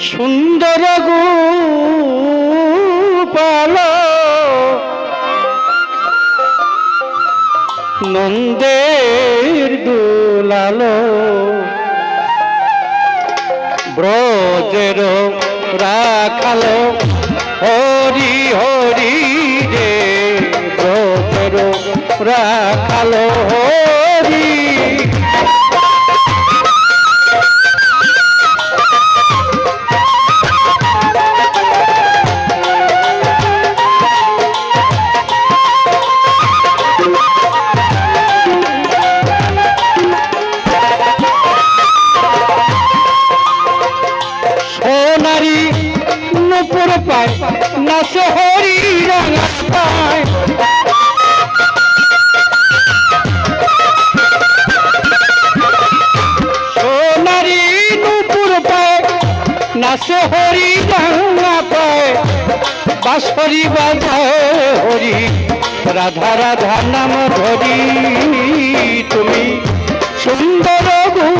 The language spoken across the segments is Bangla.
সুন্দর গোপাল। নন্দের দুলালো। ব্রজের রাখালো। হরি হরি রে ব্রজের রাখালো। হরি। নাচ হরি রাঙা পায় সোনারি নুপুর পায় নাচ হরি রাঙা বাঁশরি বাজায় হরি, রাধা রাধা নাম ধরি তুমি। সুন্দর গোপাল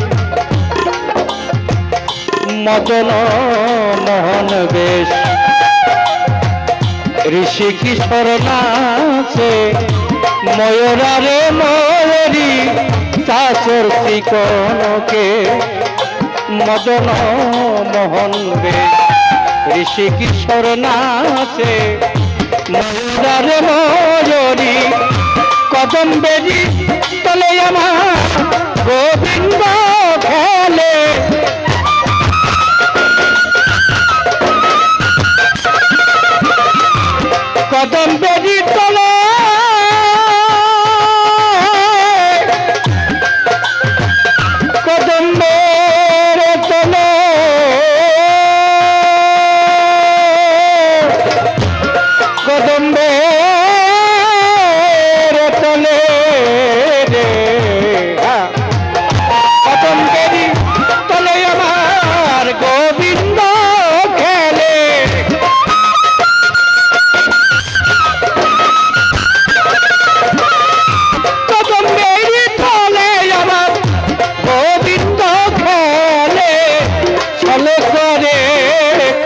মদন মোহন বেশ। ঋষি কিশোর নাচে, ময়ূরারে ময়ূরী শাসর চিকন কে মদন মোহন বেশ। ঋষি কিশোর নাচে, ময়ূরারে ময়ূরী, কদম বেরি তলে আমার গোবিন্দ খেলে। কদম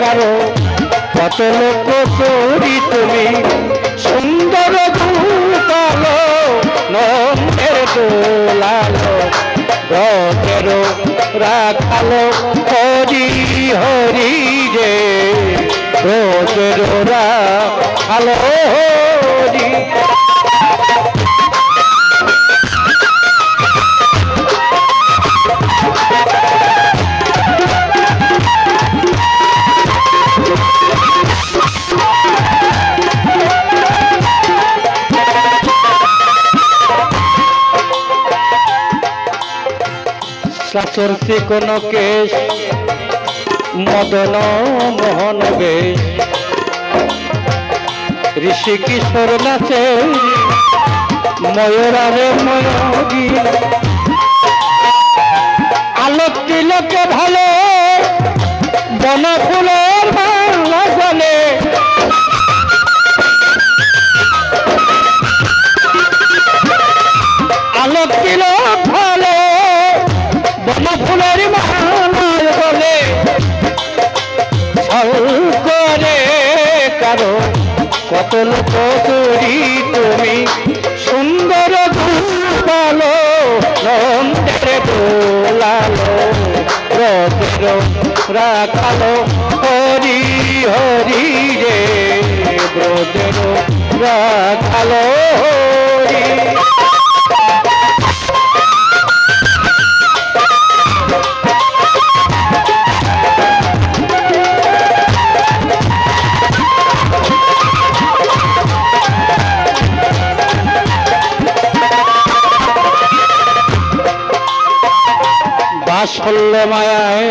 কারও কত লোক চোরি তুমি। সুন্দর রাখালো হরি হরি রে ব্রতের রাখালো হরি শাসর কোন কেশ? মদন মোহন বেশ। ঋষি কিশোর নাচে, ময়ূরারে ময়ূরী। আলোক তিলকে ভালো বন কত লোক তুমি সুন্দর ভালো নন্দের দোলালো রথের রাখালো, হরি হরি রে ব্রজের রাখালো, হরি। বাসল্য মায়ায়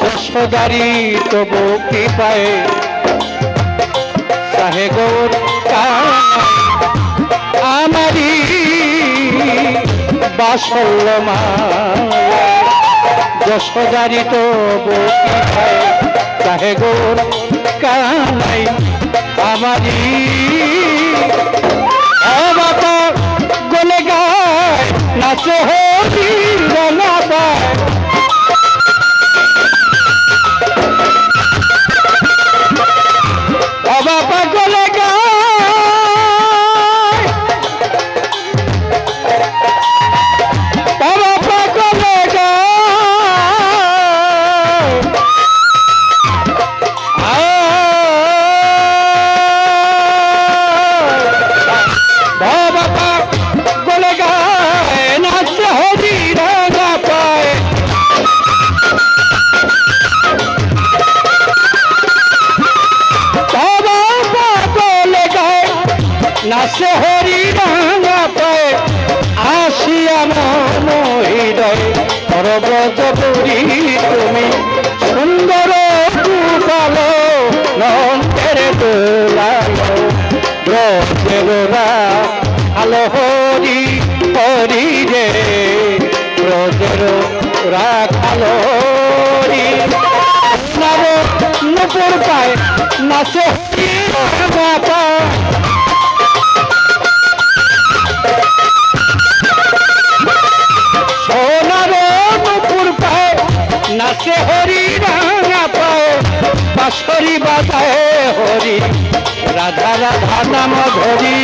যশোদারি তবু কৃপায়। চাহে গৌর আমারি বাসল্য মায়ায় যশোদারি তবু কৃপায় চাহে গৌর কানাই আমারি বাবা গলে গায়, নাচে হরি রঙা সরব্রত পুরী তুমি, সুন্দর দুপালো নন্দের দোলালো ব্রজেরা আলো হরি হরি রে ব্রজের রাখালো হরি। নব নপুর পায় নাচে, বাবা নাচে হরি রাঙা পায় বাঁশরি বাজায় হরি। রাধা রাধা নাম ধরি।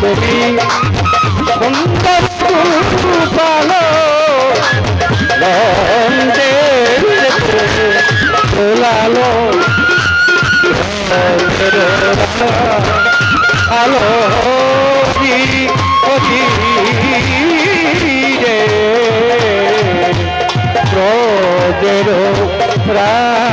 তুমি সুন্দর পালো নন্দে লালো আলো। ব্রজের প্রাণ